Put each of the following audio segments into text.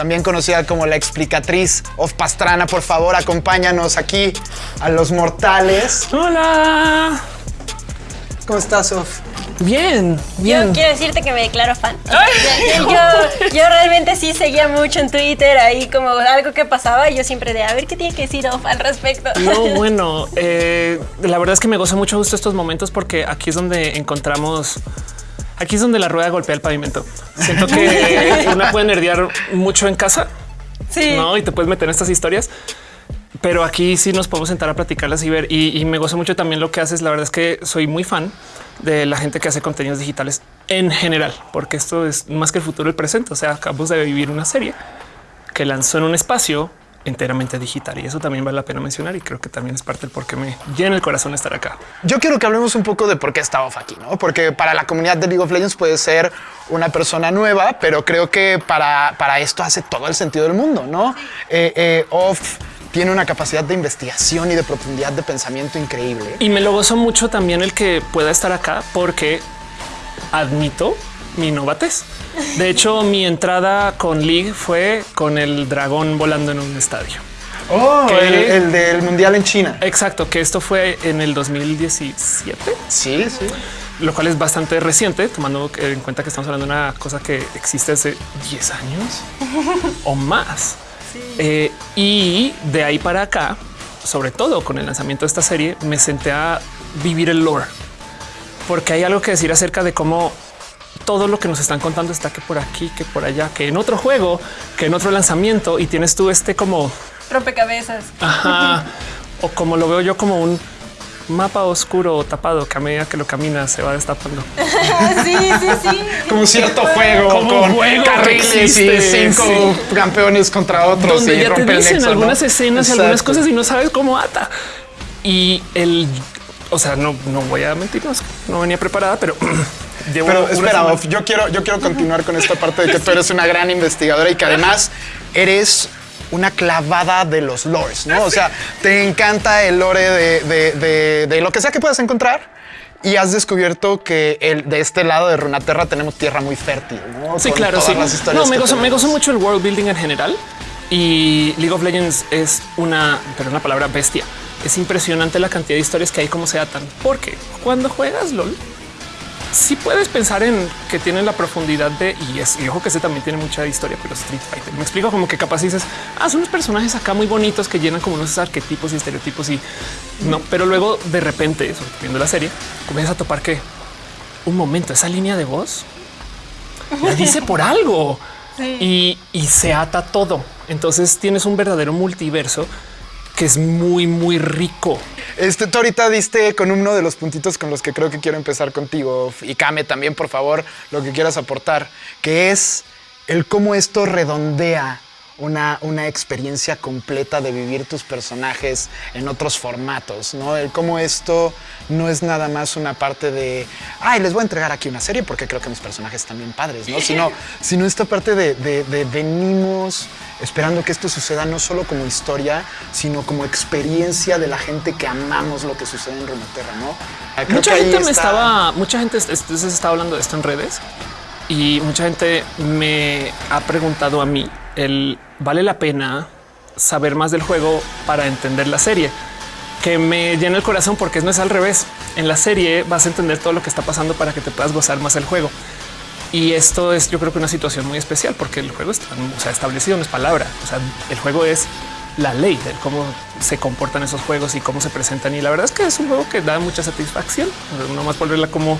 también conocida como la explicatriz of Pastrana. Por favor, acompáñanos aquí a los mortales. Hola. ¿Cómo estás, Of? Bien, Yo bien. quiero decirte que me declaro fan. Yo, yo- yo realmente sí seguía mucho en Twitter ahí como algo que pasaba y yo siempre de a ver qué tiene que decir Off al respecto. No, bueno, eh, la verdad es que me gozo mucho justo estos momentos porque aquí es donde encontramos. Aquí es donde la rueda golpea el pavimento. Siento que una puede nerdear mucho en casa, Sí. ¿no? Y te puedes meter en estas historias. Pero aquí sí nos podemos sentar a platicarlas y ver. Y, y me gozo mucho también lo que haces. La verdad es que soy muy fan de la gente que hace contenidos digitales en general, porque esto es más que el futuro, el presente. O sea, acabamos de vivir una serie que lanzó en un espacio enteramente digital y eso también vale la pena mencionar y creo que también es parte del por qué me llena el corazón estar acá. Yo quiero que hablemos un poco de por qué está Off aquí, ¿no? Porque para la comunidad de League of Legends puede ser una persona nueva, pero creo que para, para esto hace todo el sentido del mundo, ¿no? Eh, eh, Off tiene una capacidad de investigación y de profundidad de pensamiento increíble. Y me lo gozo mucho también el que pueda estar acá porque admito mi novatez. De hecho, mi entrada con League fue con el dragón volando en un estadio. Oh, el, el del mundial en China. Exacto, que esto fue en el 2017, Sí, sí. lo cual es bastante reciente, tomando en cuenta que estamos hablando de una cosa que existe hace 10 años o más. Eh, y de ahí para acá, sobre todo con el lanzamiento de esta serie, me senté a vivir el lore, porque hay algo que decir acerca de cómo todo lo que nos están contando está que por aquí, que por allá, que en otro juego, que en otro lanzamiento y tienes tú este como Rompecabezas. Ajá. o como lo veo yo como un mapa oscuro o tapado que a medida que lo caminas se va destapando. sí, sí, sí. Como cierto juego Como con juego que carriles y cinco campeones contra otros Donde y ya te dicen nexo, ¿no? algunas escenas y algunas cosas y no sabes cómo ata. Y el, o sea, no, no voy a mentirnos, no venía preparada, pero llevo Pero espera, yo quiero, yo quiero continuar con esta parte de que tú eres una gran investigadora y que además eres una clavada de los lores, ¿no? O sea, te encanta el lore de, de- de- de lo que sea que puedas encontrar y has descubierto que el, de este lado de Runaterra tenemos tierra muy fértil, ¿no? Sí, Con claro, sí. No, me gozo, me gozo mucho el world building en general y League of Legends es una, pero una palabra bestia. Es impresionante la cantidad de historias que hay como se atan, porque cuando juegas LOL, sí puedes pensar en que tienen la profundidad de y es y ojo que ese también tiene mucha historia, pero Street Fighter me explico como que capaz dices, ah, son unos personajes acá muy bonitos que llenan como unos arquetipos y estereotipos y no, pero luego de repente, viendo la serie, comienzas a topar que un momento, esa línea de voz la dice por algo y, y se ata todo. Entonces tienes un verdadero multiverso que es muy, muy rico. Este, tú ahorita diste con uno de los puntitos con los que creo que quiero empezar contigo y Kame también, por favor, lo que quieras aportar, que es el cómo esto redondea una, una experiencia completa de vivir tus personajes en otros formatos, ¿no? El cómo esto no es nada más una parte de, ay, les voy a entregar aquí una serie porque creo que mis personajes están bien padres, ¿no? Sino, sino esta parte de, de- de venimos esperando que esto suceda no solo como historia, sino como experiencia de la gente que amamos lo que sucede en Runeterra, ¿no? Creo mucha gente me está- estaba, mucha gente está hablando de esto en redes y mucha gente me ha preguntado a mí el vale la pena saber más del juego para entender la serie que me llena el corazón porque no es al revés. En la serie vas a entender todo lo que está pasando para que te puedas gozar más el juego. Y esto es, yo creo que una situación muy especial porque el juego está o establecido, no es palabra. O sea, el juego es la ley de cómo se comportan esos juegos y cómo se presentan. Y la verdad es que es un juego que da mucha satisfacción. No más volverla como,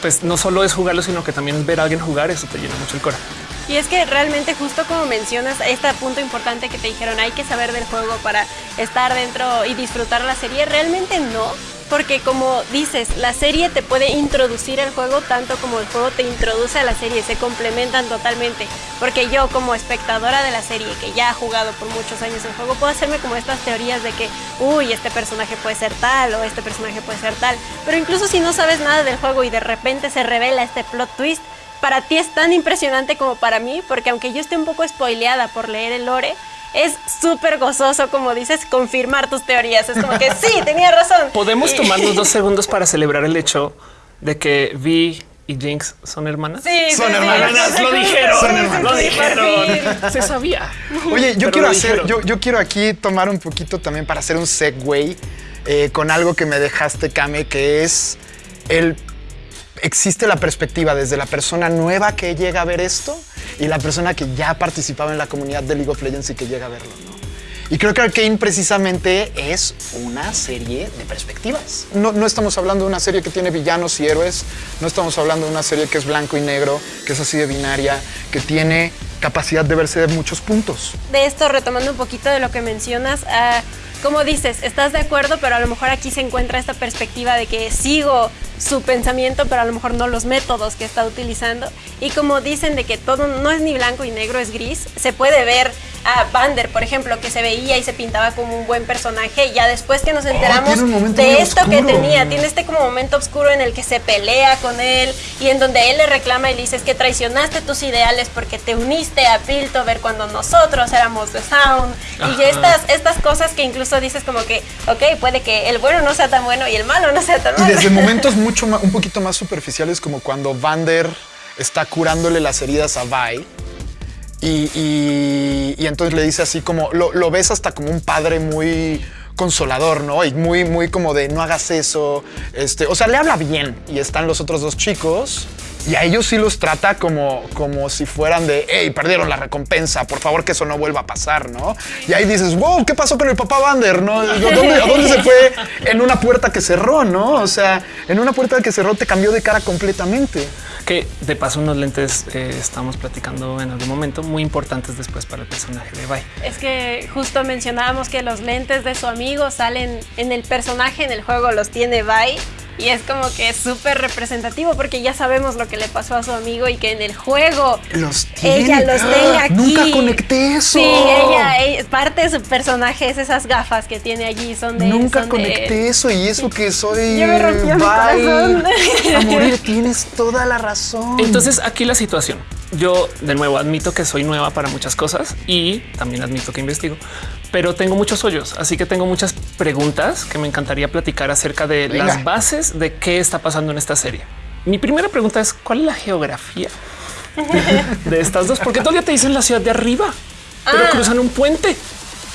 pues no solo es jugarlo, sino que también es ver a alguien jugar. Eso te llena mucho el corazón. Y es que realmente justo como mencionas este punto importante que te dijeron, hay que saber del juego para estar dentro y disfrutar la serie, realmente no, porque como dices, la serie te puede introducir el juego tanto como el juego te introduce a la serie, se complementan totalmente, porque yo como espectadora de la serie que ya ha jugado por muchos años el juego, puedo hacerme como estas teorías de que, uy, este personaje puede ser tal o este personaje puede ser tal, pero incluso si no sabes nada del juego y de repente se revela este plot twist, para ti es tan impresionante como para mí, porque aunque yo esté un poco spoileada por leer el lore, es súper gozoso, como dices, confirmar tus teorías. Es como que sí, tenía razón. Podemos Y- tomarnos dos segundos para celebrar el hecho de que Vi y Jinx son hermanas. Sí, Son sí, hermanas, sí, lo dijeron, sí, hermanas. lo dijeron. Se sabía. Oye, yo Pero quiero hacer, yo, yo quiero aquí tomar un poquito también para hacer un segue eh, con algo que me dejaste, Kame, que es el existe la perspectiva desde la persona nueva que llega a ver esto y la persona que ya participaba en la comunidad de League of Legends y que llega a verlo, ¿no? Y creo que Arkane precisamente es una serie de perspectivas. No, no estamos hablando de una serie que tiene villanos y héroes, no estamos hablando de una serie que es blanco y negro, que es así de binaria, que tiene capacidad de verse de muchos puntos. de esto, retomando un poquito de lo que mencionas, ah, como dices, estás de acuerdo, pero a lo mejor aquí se encuentra esta perspectiva de que sigo su pensamiento, pero a lo mejor no los métodos que está utilizando. Y como dicen de que todo no es ni blanco y negro, es gris, se puede ver a Vander, por ejemplo, que se veía y se pintaba como un buen personaje, y ya después que nos enteramos momento muy de esto que tenía, tiene este como momento oscuro en el que se pelea con él y en donde él le reclama y le dice es que traicionaste tus ideales porque te uniste a Piltover cuando nosotros éramos The Sound y estas, estas cosas que incluso dices como que, ok, puede que el bueno no sea tan bueno y el malo no sea tan Y malo. desde momentos mucho ma- un poquito más superficiales, como cuando Vander está curándole las heridas a Vi. Y, y- entonces le dice así como, lo, lo ves hasta como un padre muy consolador, ¿no? Y muy, muy como de no hagas eso. Este, o sea, le habla bien. Y están los otros dos chicos. Y a ellos sí los trata como, como si fueran de, hey, perdieron la recompensa, por favor que eso no vuelva a pasar, ¿no? Y ahí dices, wow, ¿qué pasó con el papá Vander, no? ¿A dónde, a dónde se fue en una puerta que cerró, no? O sea, en una puerta que cerró te cambió de cara completamente. Que de paso unos lentes eh, estamos platicando en algún momento muy importantes después para el personaje de Bai. Es que justo mencionábamos que los lentes de su amigo salen en el personaje, en el juego los tiene Vi. Y es como que es súper representativo porque ya sabemos lo que le pasó a su amigo y que en el juego Los tiene. ella los tenga aquí. Nunca conecté eso. Sí, ella, ella- parte de su personaje es esas gafas que tiene allí, son de Nunca son de- conecté eso y eso que soy. Ya me rompió mi corazón. A morir, tienes toda la razón. Entonces aquí la situación. Yo de nuevo admito que soy nueva para muchas cosas y también admito que investigo, pero tengo muchos hoyos, así que tengo muchas preguntas que me encantaría platicar acerca de Venga. las bases de qué está pasando en esta serie. Mi primera pregunta es cuál es la geografía de estas dos, porque todavía te dicen la ciudad de arriba, pero Ah. cruzan un puente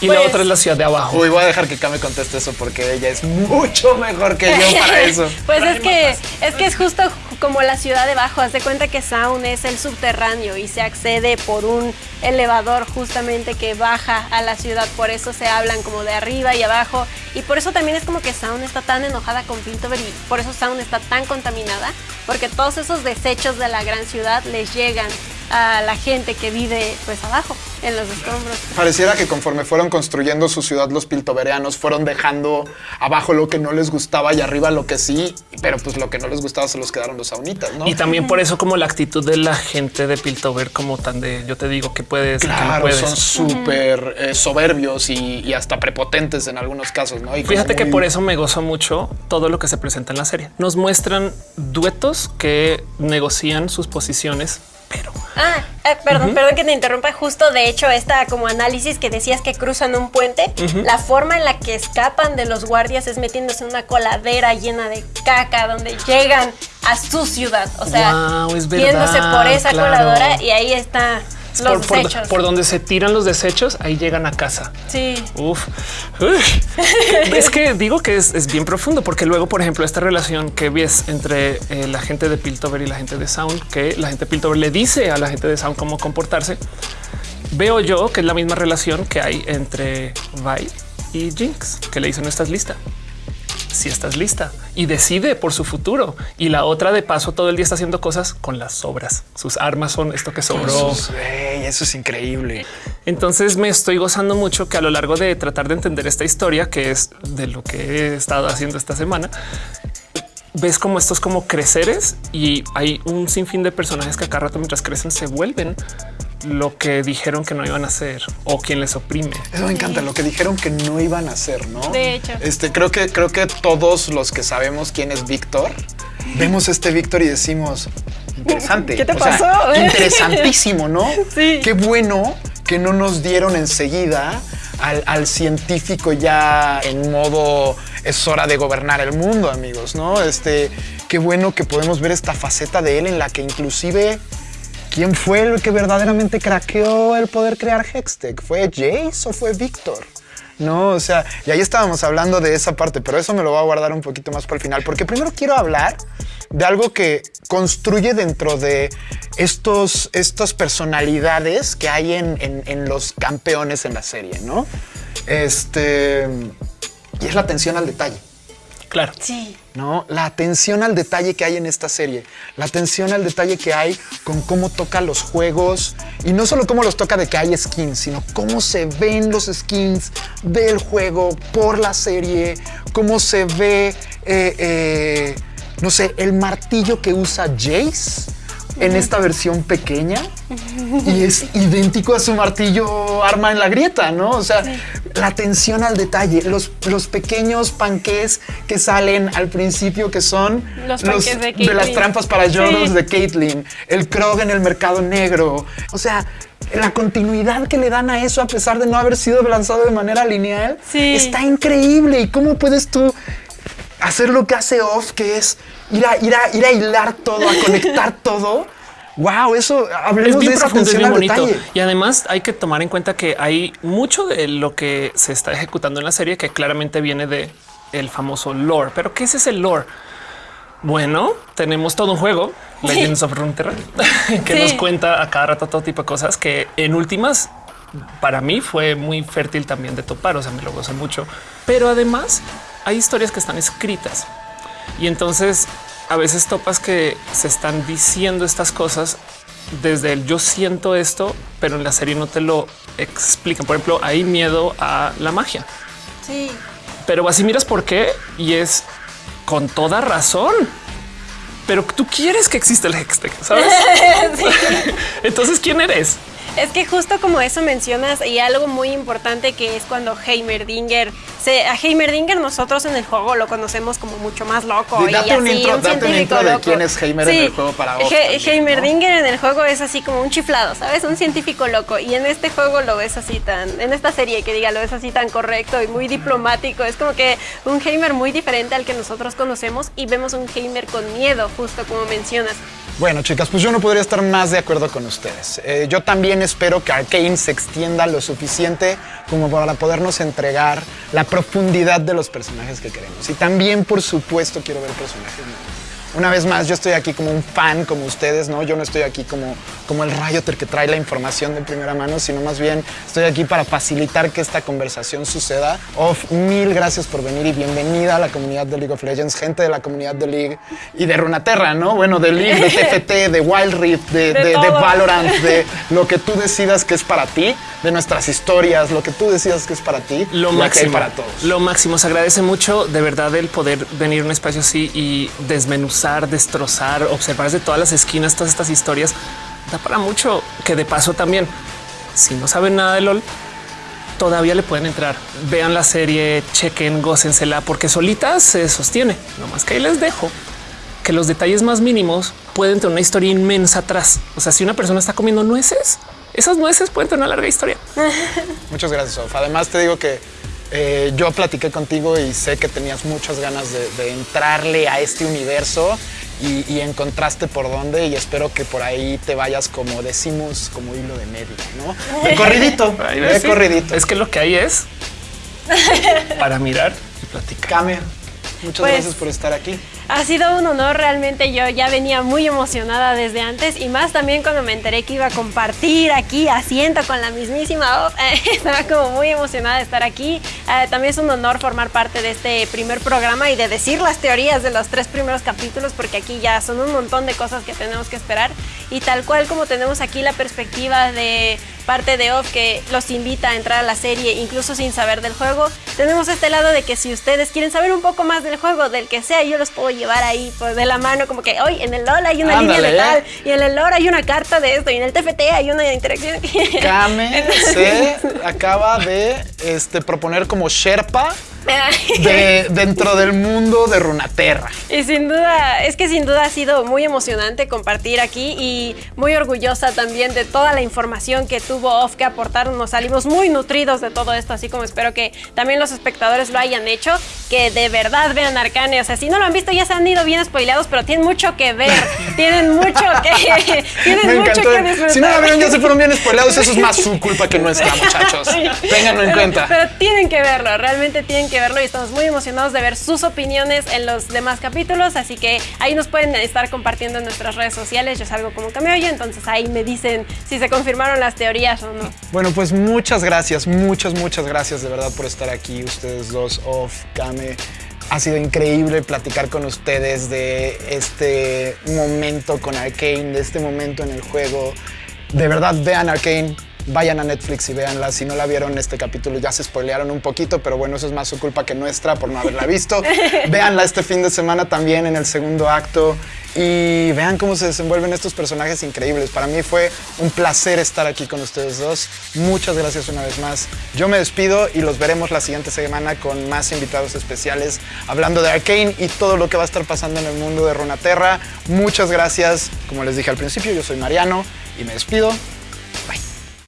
y la Pues- otra es la ciudad de abajo. Uy, voy a dejar que Kame conteste eso porque ella es mucho mejor que yo para eso. Pues es que es que es justo como la ciudad de abajo. Haz de cuenta que Sound es el subterráneo y se accede por un elevador justamente que baja a la ciudad. Por eso se hablan como de arriba y abajo. Y por eso también es como que Sound está tan enojada con Piltover y por eso Sound está tan contaminada. Porque todos esos desechos de la gran ciudad les llegan a la gente que vive pues abajo, en los escombros. Pareciera que conforme fueron construyendo su ciudad los piltoverianos fueron dejando abajo lo que no les gustaba y arriba lo que sí, pero pues lo que no les gustaba se los quedaron los saunitas, ¿no? Y también por eso como la actitud de la gente de Piltover como tan de yo te digo que puedes que no Claro, puedes. son súper eh, soberbios y, y hasta prepotentes en algunos casos, ¿no? Y Fíjate que por eso me gozo mucho todo lo que se presenta en la serie. Nos muestran duetos que negocian sus posiciones, pero Ah, eh, perdón, perdón que te interrumpa. Justo de hecho, esta como análisis que decías que cruzan un puente, la forma en la que escapan de los guardias es metiéndose en una coladera llena de caca donde llegan a su ciudad. O sea, Guau, es yéndose verdad, por esa claro. coladora y ahí está por, por- desechos. por donde se tiran los desechos, ahí llegan a casa. sí. Uf. Es que digo que es, es bien profundo porque luego, por ejemplo, esta relación que ves entre eh, la gente de Piltover y la gente de Sound, que la gente de Piltover le dice a la gente de Sound cómo comportarse. Veo yo que es la misma relación que hay entre Vi y Jinx, que le dicen no estás lista. Si estás lista y decide por su futuro. Y la otra de paso todo el día está haciendo cosas con las sobras. Sus armas son esto que sobró. Eso es increíble. Entonces me estoy gozando mucho que a lo largo de tratar de entender esta historia, que es de lo que he estado haciendo esta semana, ves como estos como creceres y hay un sinfín de personajes que a cada rato mientras crecen se vuelven lo que dijeron que no iban a hacer o quien les oprime. Eso me encanta lo que dijeron que no iban a hacer, ¿no? De hecho. Este, creo que creo que todos los que sabemos quién es Víctor, vemos este Víctor y decimos interesante. ¿Qué te O sea, pasó? interesantísimo, ¿no? Sí. Qué bueno que no nos dieron enseguida al, al científico ya en modo es hora de gobernar el mundo, amigos, ¿no? Este, qué bueno que podemos ver esta faceta de él en la que inclusive ¿Quién fue el que verdaderamente craqueó el poder crear Hextech? ¿Fue Jace o fue Víctor? No, o sea, y ahí estábamos hablando de esa parte, pero eso me lo voy a guardar un poquito más para el final, porque primero quiero hablar de algo que construye dentro de estos, estas personalidades que hay en, en los campeones en la serie, ¿no? Este, y es la atención al detalle. Claro. Sí. ¿no? La atención al detalle que hay en esta serie, la atención al detalle que hay con cómo toca los juegos y no solo cómo los toca de que hay skins, sino cómo se ven los skins del juego por la serie, cómo se ve, eh, eh, no sé, el martillo que usa Jace en esta versión pequeña y es idéntico a su martillo arma en la grieta, ¿no? O sea, la atención al detalle, los, los pequeños panques que salen al principio que son Los panqués de las Caitlyn. trampas para yodos Sí. de Caitlyn, el Krog en el mercado negro, o sea, la continuidad que le dan a eso a pesar de no haber sido lanzado de manera lineal Sí. está increíble. ¿Y cómo puedes tú hacer lo que hace Off, que es ir a, ir a, ir a hilar todo, a conectar todo? Wow, eso, Es hablemos de bien esa es bien al bonito. detalle. Y además hay que tomar en cuenta que hay mucho de lo que se está ejecutando en la serie que claramente viene de el famoso lore. Pero ¿qué es ese lore? Bueno, tenemos todo un juego, Legends of Runeterra, que Sí. nos cuenta a cada rato todo tipo de cosas que en últimas para mí fue muy fértil también de topar, o sea, me lo gozo mucho. Pero además hay historias que están escritas y entonces a veces topas que se están diciendo estas cosas desde el yo siento esto, pero en la serie no te lo explican. Por ejemplo, hay miedo a la magia, Sí. pero así miras por qué y es con toda razón. Pero tú quieres que exista el Hextech, ¿sabes? Entonces, ¿quién eres? Es que justo como eso mencionas y algo muy importante que es cuando Heimerdinger, se, a Heimerdinger nosotros en el juego lo conocemos como mucho más loco Sí, date y un así, intro- un date un científico intro de loco. quién es Heimer en el juego para vos He- también, ¿no? Heimerdinger en el juego es así como un chiflado, ¿sabes? Un científico loco y en este juego lo ves así tan, en esta serie que diga lo ves así tan correcto y muy diplomático, es como que un Heimer muy diferente al que nosotros conocemos y vemos un Heimer con miedo, justo como mencionas. Bueno, chicas, pues yo no podría estar más de acuerdo con ustedes. Eh, yo también espero que Arkane se extienda lo suficiente como para podernos entregar la profundidad de los personajes que queremos. Y también, por supuesto, quiero ver personajes nuevos. Una vez más, yo estoy aquí como un fan, como ustedes, ¿no? Yo no estoy aquí como, como el Rioter que trae la información de primera mano, sino más bien estoy aquí para facilitar que esta conversación suceda. Of, mil gracias por venir y bienvenida a la comunidad de League of Legends, gente de la comunidad de League y de Runaterra, ¿no? Bueno, de League, de TFT, de Wild Rift, de, De de- de. Valorant, de lo que tú decidas que es para ti, de nuestras historias, lo que tú decidas que es para ti, Lo máximo para todos. Lo máximo. Se agradece mucho de verdad el poder venir a un espacio así y desmenuzar, destrozar, observar desde todas las esquinas todas estas historias. Da para mucho que de paso también, si no saben nada de LOL, todavía le pueden entrar. Vean la serie, chequen, gócensela, porque solita se sostiene. No más que ahí les dejo que los detalles más mínimos pueden tener una historia inmensa atrás. O sea, si una persona está comiendo nueces, esas nueces pueden tener una larga historia. Muchas gracias, Sof. Además, te digo que eh, yo platiqué contigo y sé que tenías muchas ganas de, de entrarle a este universo y, y encontraste por dónde y espero que por ahí te vayas como decimos, como hilo de medio, ¿no? De corridito, de sí. corridito. Es que lo que hay es para mirar y platicar. Kame, muchas Pues- gracias por estar aquí. Ha sido un honor, realmente yo ya venía muy emocionada desde antes y más también cuando me enteré que iba a compartir aquí asiento con la mismísima Off. Estaba como muy emocionada de estar aquí. Eh, también es un honor formar parte de este primer programa y de decir las teorías de los tres primeros capítulos porque aquí ya son un montón de cosas que tenemos que esperar y tal cual como tenemos aquí la perspectiva de parte de Off que los invita a entrar a la serie incluso sin saber del juego, tenemos este lado de que si ustedes quieren saber un poco más del juego, del que sea, yo los puedo llevar ahí pues, de la mano, como que hoy en el LOL hay una línea de tal, y en el LOL hay una carta de esto, y en el TFT hay una interacción. Kame se acaba de este, proponer como Sherpa de, dentro del mundo de Runaterra. Y sin duda, es que sin duda ha sido muy emocionante compartir aquí y muy orgullosa también de toda la información que tuvo Off que aportar. Nos salimos muy nutridos de todo esto, así como espero que también los espectadores lo hayan hecho, que de verdad vean Arcane. O sea, si no lo han visto ya se han ido bien spoileados, pero tienen mucho que ver, tienen mucho que, tienen mucho que disfrutar. Si no la vieron ya se fueron bien spoileados, eso es más su culpa que nuestra, muchachos. Ténganlo en cuenta. Pero tienen que verlo, realmente tienen verlo y estamos muy emocionados de ver sus opiniones en los demás capítulos, así que ahí nos pueden estar compartiendo en nuestras redes sociales. Yo salgo como Cameoyo, entonces ahí me dicen si se confirmaron las teorías o no. Bueno, pues muchas gracias, muchas, muchas gracias de verdad por estar aquí, ustedes dos, Off, Kame. Ha sido increíble platicar con ustedes de este momento con Arkane, de este momento en el juego. De verdad, vean Arkane, vayan a Netflix y véanla. Si no la vieron este capítulo ya se spoilearon un poquito, pero bueno, eso es más su culpa que nuestra por no haberla visto. véanla este fin de semana también en el segundo acto y vean cómo se desenvuelven estos personajes increíbles. Para mí fue un placer estar aquí con ustedes dos. Muchas gracias una vez más. Yo me despido y los veremos la siguiente semana con más invitados especiales hablando de Arkane y todo lo que va a estar pasando en el mundo de Runaterra. Muchas gracias. Como les dije al principio, yo soy Mariano y me despido. Bye.